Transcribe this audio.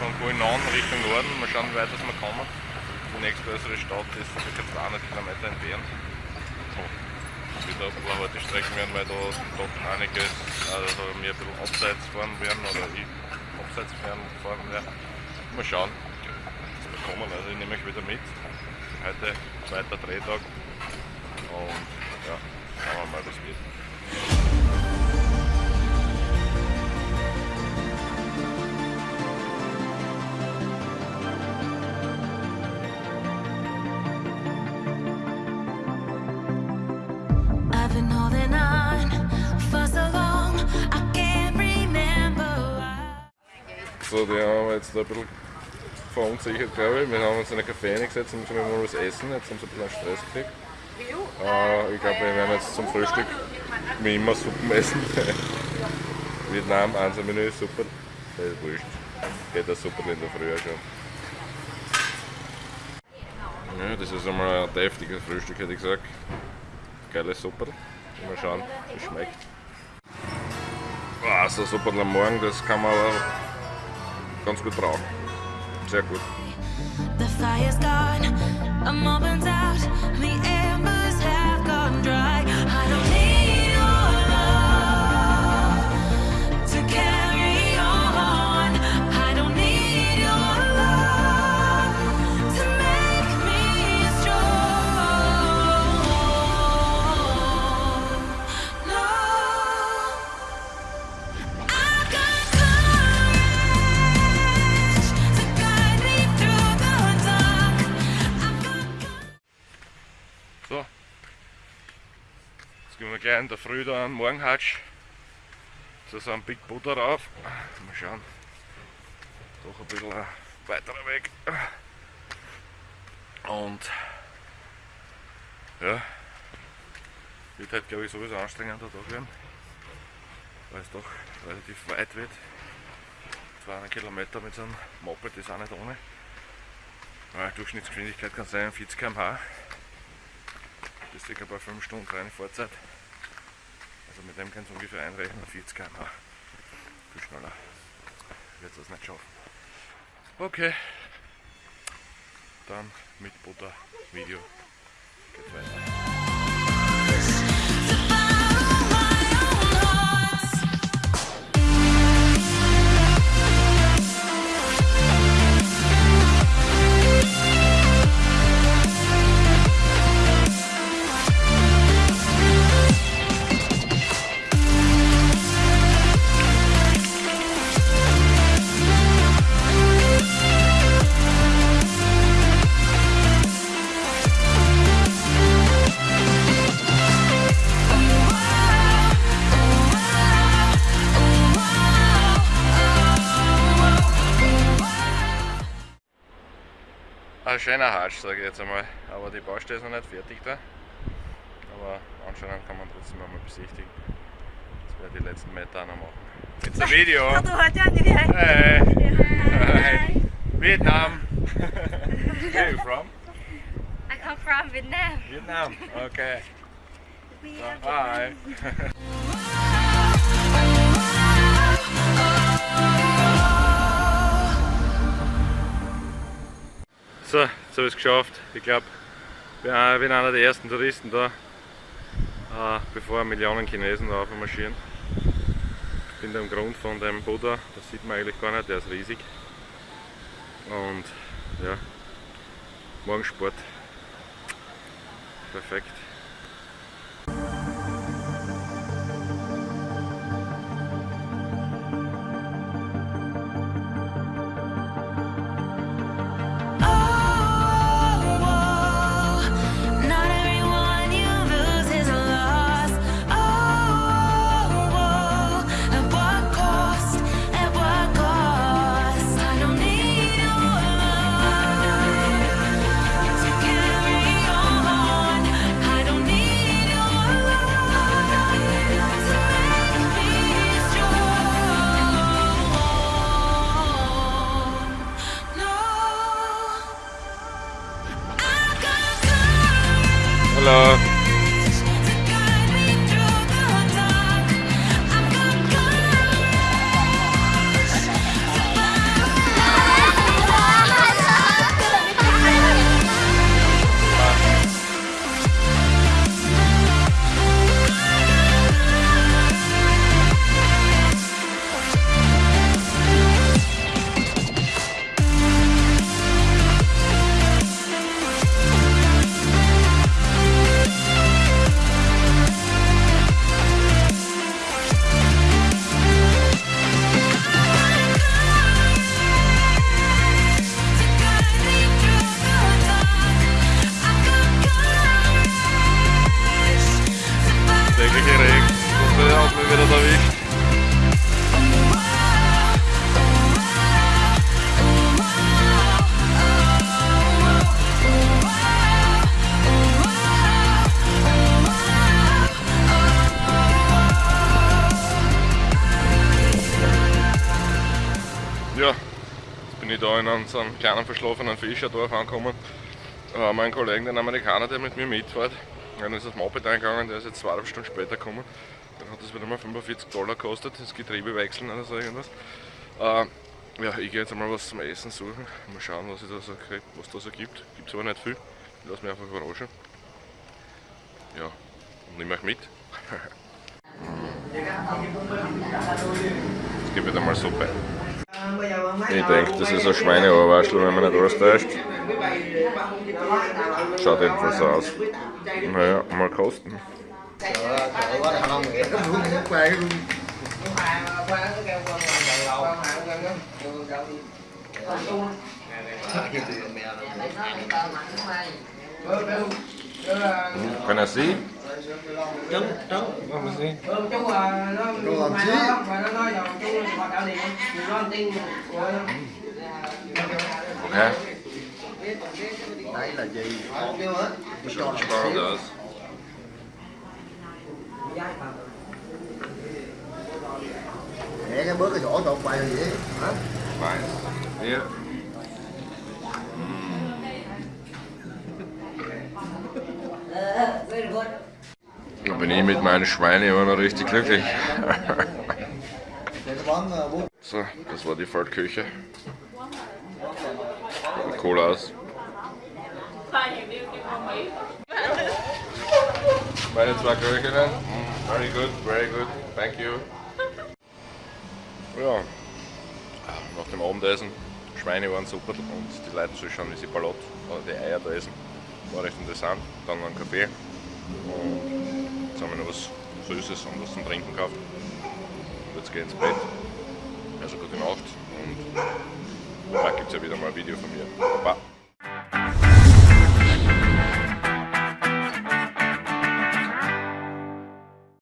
von Guinan Richtung Norden. Mal schauen, wie weit wir kommen. Die nächstgrößere Stadt ist ca. 200 Kilometer entfernt. So, wieder ein paar harte Strecken werden, weil da doch einiges, also mir ein bisschen abseits fahren werden oder ich abseits fahren, fahren werde. Mal schauen, was wir kommen. Also ich nehme euch wieder mit. Heute zweiter Drehtag und ja, schauen wir mal, was wird. I've been holding on for so long, I can't remember why. So, die haben wir jetzt da ein bisschen verunsichert, glaube ich. Wir haben uns in einen Café eingesetzt und müssen mal was essen. Jetzt haben sie ein bisschen Stress gekriegt. Äh, ich glaube, wir werden jetzt zum Frühstück wie immer Suppen essen. Vietnam, Einser-Menü, super. Das ist wurscht. Geht das super in der Früh schon. Ja, das ist einmal ein deftiges Frühstück, hätte ich gesagt. Geile Suppe. Mal schauen, wie es schmeckt. Ah, so Suppe am Morgen, das kann man aber ganz gut brauchen. check with. The fire's gone, I'm out, the air. In der Früh da einen Morgenhatsch zu so einem Big Buddha rauf. Mal schauen. Doch ein bisschen weiterer Weg. Und ja, wird halt glaube ich sowieso anstrengender Tag werden, weil es doch relativ weit wird. 200 Kilometer mit so einem Moped ist auch nicht ohne. Ja, Durchschnittsgeschwindigkeit kann sein 40 km/h bis ca. bei 5 Stunden reine Fahrzeit. Also mit dem kannst du ungefähr einrechnen, 40 km/h. Viel schneller wird es nicht schaffen. Okay, dann mit Butter Video geht weiter. Ein schöner Hatsch, sage ich jetzt einmal. Aber die Baustelle ist noch nicht fertig da. Aber anscheinend kann man trotzdem einmal besichtigen. Das werde ich die letzten Meter auch noch machen. It's a video! Hey! Hi! Vietnam! Where are you from? I come from Vietnam. Vietnam. Okay. We So, jetzt habe ich es geschafft. Ich glaube, ich bin einer der ersten Touristen da, äh, bevor Millionen Chinesen da marschieren. Ich bin da im Grund von dem Buddha, das sieht man eigentlich gar nicht, der ist riesig. Und ja, Morgensport. Perfekt. Hello. Jetzt bin ich da in unserem kleinen verschlafenen Fischerdorf angekommen. Äh, mein Kollegen, den Amerikaner, der mit mir mitfährt, dann ist das Moped eingegangen, der ist jetzt zweieinhalb Stunden später gekommen. Dann hat das wieder mal 45 Dollar gekostet, das Getriebe wechseln oder so irgendwas. Äh, ja, ich gehe jetzt einmal was zum Essen suchen. Mal schauen, was, ich da so was da so gibt. Gibt es aber nicht viel. Ich lasse mich einfach überraschen. Ja, und nehme euch mit. Gebe ich dir mal Suppe. Ich denke, das ist ein Schweineohrwaschel, wenn man nicht alles täuscht. Schaut jedenfalls so aus. Naja, mal kosten. Kann er sie? trứng trứng ừ, chú à, nó Đồ làm chí. nó nói rồi chú họ đạo điện. Nó làm tin của đấy là gì? Tôi để cái bước cái chỗ tột bài là gì hả? Bài yeah. Da bin ich mit meinen Schweinen immer noch richtig glücklich. So, das war die Feldküche. Cool aus. Meine zwei Köchinnen. Very good, very good. Thank you. Ja, nach dem Abendessen, Schweine waren super und die Leute zuschauen, wie sie Ballot oder die Eier da essen. War recht interessant. Dann noch ein Kaffee und jetzt haben wir noch was Süßes und was zum Trinken gekauft. Jetzt ich ins Bett. Also gute Nacht und bald gibt es ja wieder mal ein Video von mir. Baba.